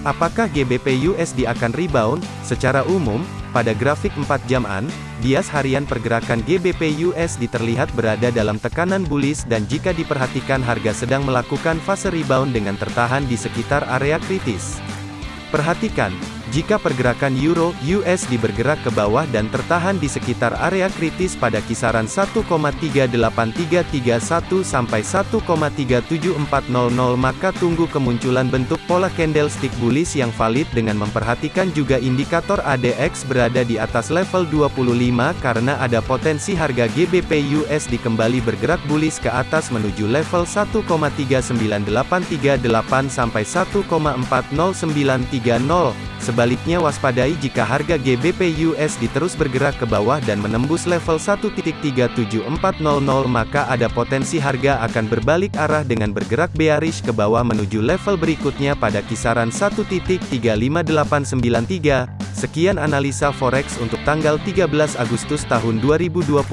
Apakah GBP USD akan rebound? Secara umum, pada grafik 4 jaman, bias harian pergerakan GBP USD terlihat berada dalam tekanan bullish dan jika diperhatikan harga sedang melakukan fase rebound dengan tertahan di sekitar area kritis. Perhatikan, jika pergerakan euro USD bergerak ke bawah dan tertahan di sekitar area kritis pada kisaran 1,38331 sampai 1,37400 maka tunggu kemunculan bentuk pola candlestick bullish yang valid dengan memperhatikan juga indikator ADX berada di atas level 25 karena ada potensi harga GBP USD kembali bergerak bullish ke atas menuju level 1,39838 sampai 1,40930 Sebaliknya waspadai jika harga GBP USD terus bergerak ke bawah dan menembus level 1.37400 maka ada potensi harga akan berbalik arah dengan bergerak bearish ke bawah menuju level berikutnya pada kisaran 1.35893. Sekian analisa forex untuk tanggal 13 Agustus tahun 2021.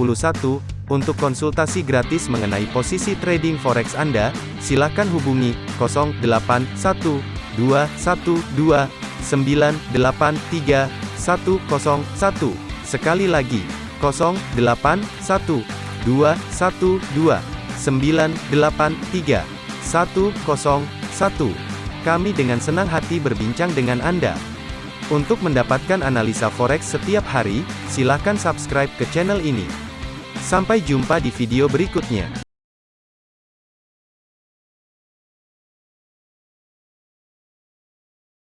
Untuk konsultasi gratis mengenai posisi trading forex Anda, silakan hubungi 081212 983 101. Sekali lagi, 081 212 983 101. Kami dengan senang hati berbincang dengan Anda. Untuk mendapatkan analisa forex setiap hari, silakan subscribe ke channel ini. Sampai jumpa di video berikutnya.